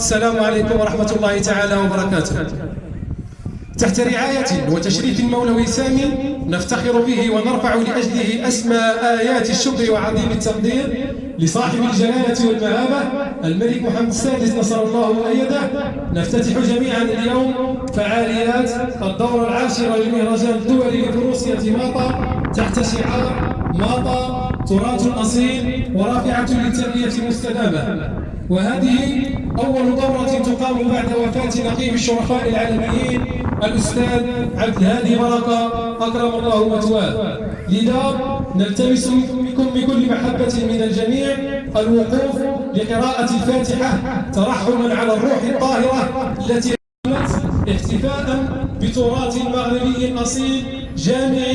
السلام عليكم ورحمة الله تعالى وبركاته. تحت رعاية وتشريف المولوي سامي نفتخر به ونرفع لأجله أسمى آيات الشكر وعظيم التقدير لصاحب الجلالة والمهابة الملك محمد السادس نصر الله وأيده نفتتح جميعا اليوم فعاليات الدورة العاشرة للمهرجان الدولي لفروسية ماطا. تحت شعار ماطا تراث أصيل ورافعة للتنمية المستدامة. وهذه أول دورة تقام بعد وفاة نقيب الشرفاء العالميين الأستاذ عبد الهادي بركة أكرم الله مثواه لذا نلتمس منكم بكل محبة من الجميع الوقوف لقراءة الفاتحة ترحما على الروح الطاهرة التي احتفاء بتراث مغربي أصيل جامع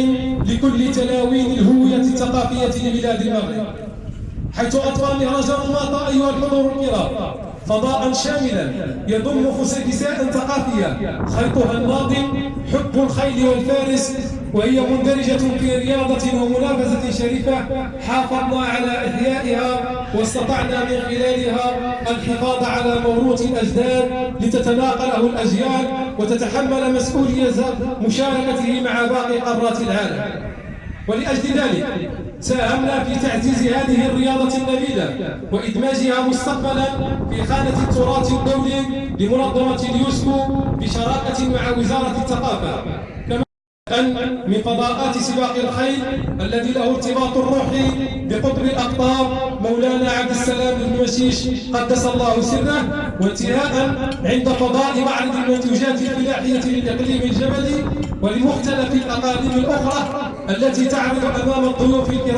لكل تلاوين الهوية الثقافية لبلاد المغرب. حيث أطفى مهرجان الماطا أيها الحضور الكرام. فضاء شاملا يضم فسيفساء ثقافية خيطها الناظم حب الخيل والفارس وهي مندرجة في رياضة ومنافسة شريفة حافظنا على إحيائها واستطعنا من خلالها الحفاظ على موروث الأجداد لتتناقله الأجيال وتتحمل مسؤولية مشاركته مع باقي قارات العالم. ولأجل ذلك ساهمنا في تعزيز هذه الرياضة النبيلة وإدماجها مستقبلا في خانة التراث الدولي لمنظمة اليوسكو بشراكة مع وزارة الثقافة. كما من فضاءات سباق الخيل الذي له ارتباط روحي بقطر الأقطار. مولانا عبد السلام بن مشيش قدس الله سره وانتهاء عند فضاء معرض المنتوجات الفلاحية للإقليم الجبلي ولمختلف الأقاليم الأخرى التي تعرض أمام الضيوف الكرام.